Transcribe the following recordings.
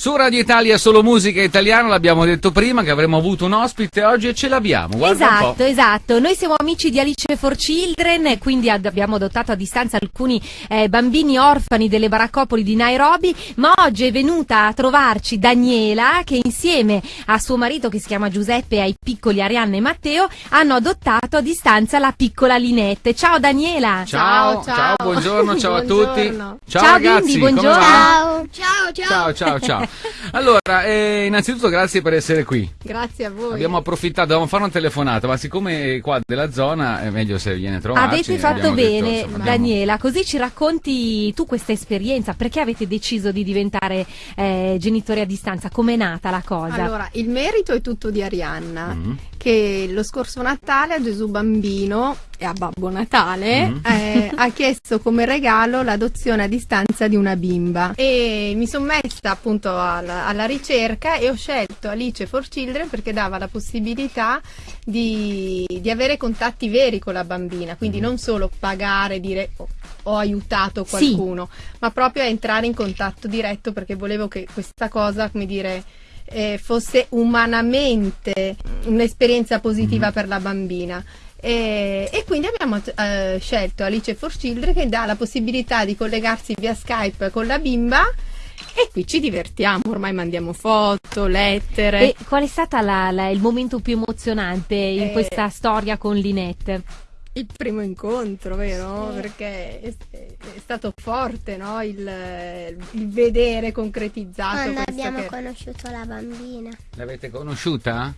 Su Radio Italia solo musica italiana, l'abbiamo detto prima che avremmo avuto un ospite oggi e ce l'abbiamo. Esatto, po'. esatto. Noi siamo amici di Alice for Children, e quindi ad- abbiamo adottato a distanza alcuni eh, bambini orfani delle baraccopoli di Nairobi, ma oggi è venuta a trovarci Daniela che insieme a suo marito che si chiama Giuseppe e ai piccoli Arianna e Matteo hanno adottato a distanza la piccola Linette. Ciao Daniela! Ciao, Ciao, ciao. buongiorno, ciao a tutti. Buongiorno. Ciao, Ciao, ragazzi, bimbi, buongiorno. va? Ciao, Ciao, ciao. ciao, ciao. Allora, eh, innanzitutto grazie per essere qui. Grazie a voi. Abbiamo approfittato, dovevamo fare una telefonata, ma siccome qua della zona è meglio se viene a trovarci. Avete fatto abbiamo detto, bene, insomma, Daniela, così ci racconti tu questa esperienza, perché avete deciso di diventare eh, genitori a distanza, com'è nata la cosa? Allora, il merito è tutto di Arianna, Mhm. Che lo scorso Natale a Gesù Bambino e a Babbo Natale Mhm. eh, ha chiesto come regalo l'adozione a distanza di una bimba. E mi sono messa appunto alla, alla ricerca e ho scelto Alice for Children perché dava la possibilità di, di avere contatti veri con la bambina, quindi Mhm. non solo pagare, dire "Oh, ho aiutato Sì. qualcuno, ma proprio a entrare in contatto diretto perché volevo che questa cosa, come dire, eh, fosse umanamente un'esperienza positiva Mhm. per la bambina. E, e quindi abbiamo eh, scelto Alice for Children che dà la possibilità di collegarsi via Skype con la bimba e qui ci divertiamo, ormai mandiamo foto, lettere. E qual è stato il momento più emozionante in Eh, questa storia con Linette? Il primo incontro, vero? Perché è, è stato forte, no? Il, il vedere concretizzato Quando questo abbiamo che- conosciuto la bambina, L'avete conosciuta?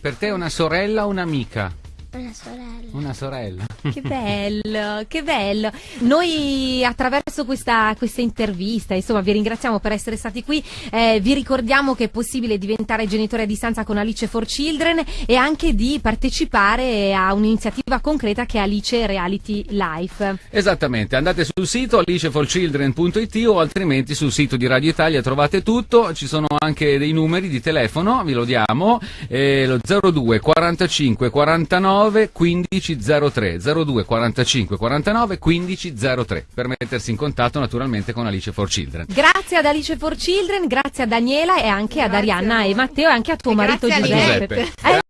Per te è una sorella o un'amica? Una sorella. Una sorella. Che bello, che bello. Noi attraverso questa, questa intervista, insomma, vi ringraziamo per essere stati qui. Eh, vi ricordiamo che è possibile diventare genitori a distanza con Alice for Children e anche di partecipare a un'iniziativa concreta che è Alice Reality Life. Esattamente, andate sul sito aliceforchildren.it o altrimenti sul sito di Radio Italia trovate tutto, ci sono anche dei numeri di telefono, vi lo diamo, eh, lo 02 45 49 15 03, 02 45 49 15 03, per mettersi in contatto naturalmente con Alice for Children. Grazie ad Alice for Children, grazie a Daniela e anche ad Grazie Arianna a voi. e Matteo e anche a tuo E marito Giuseppe. Giuseppe. Eh,